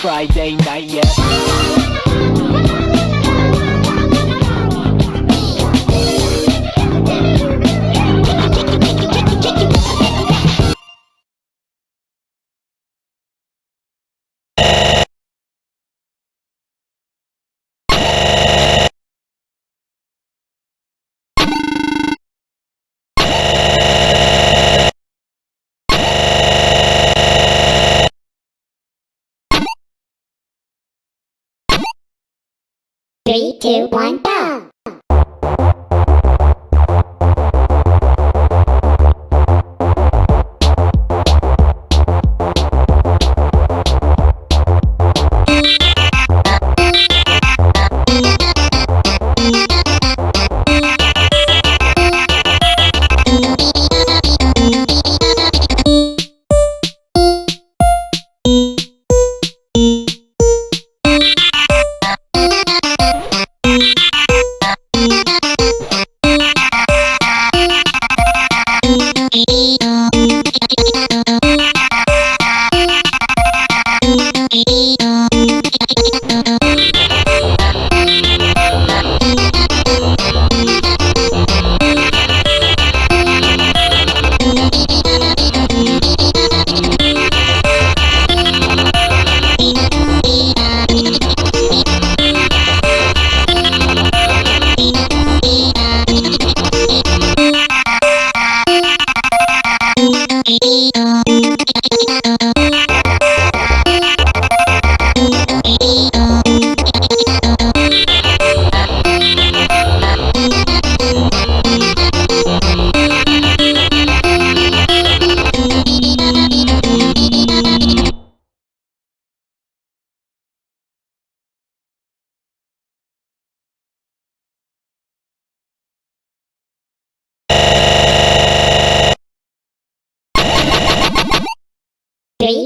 Friday night yet. Three, two, one, go!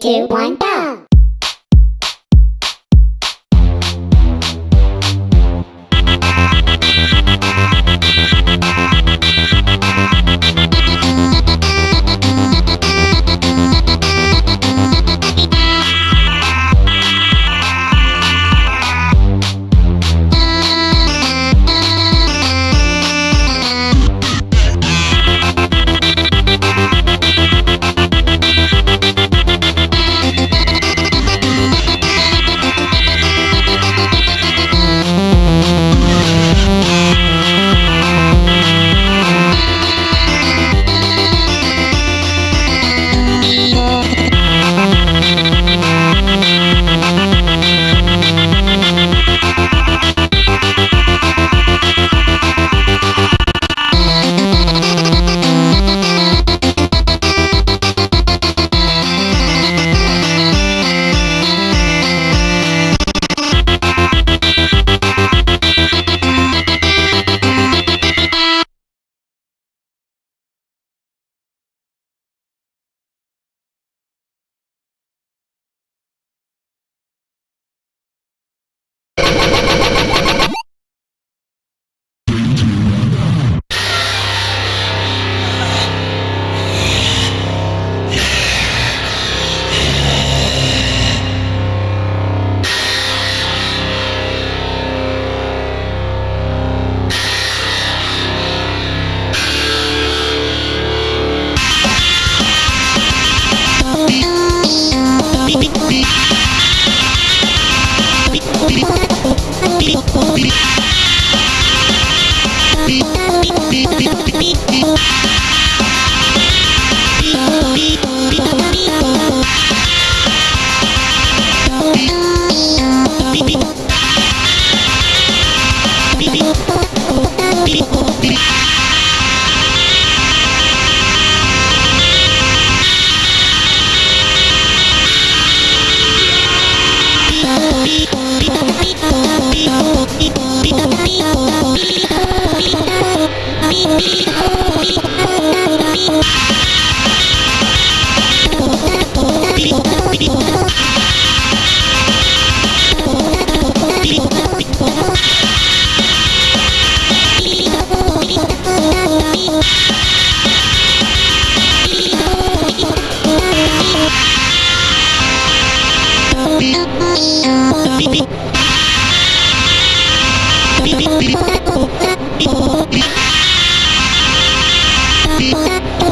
Two, one!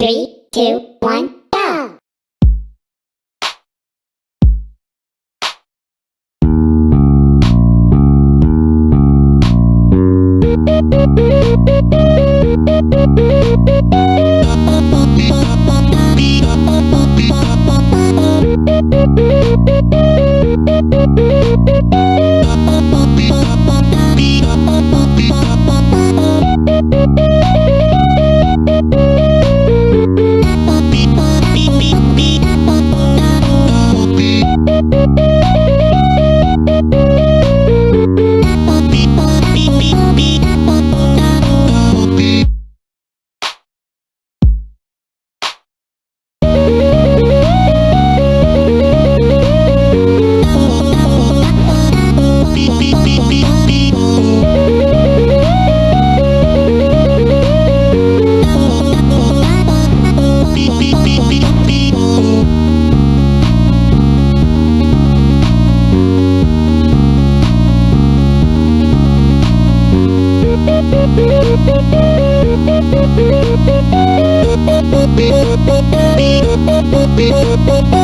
Three, two, one, go! Beep, beep, beep, beep.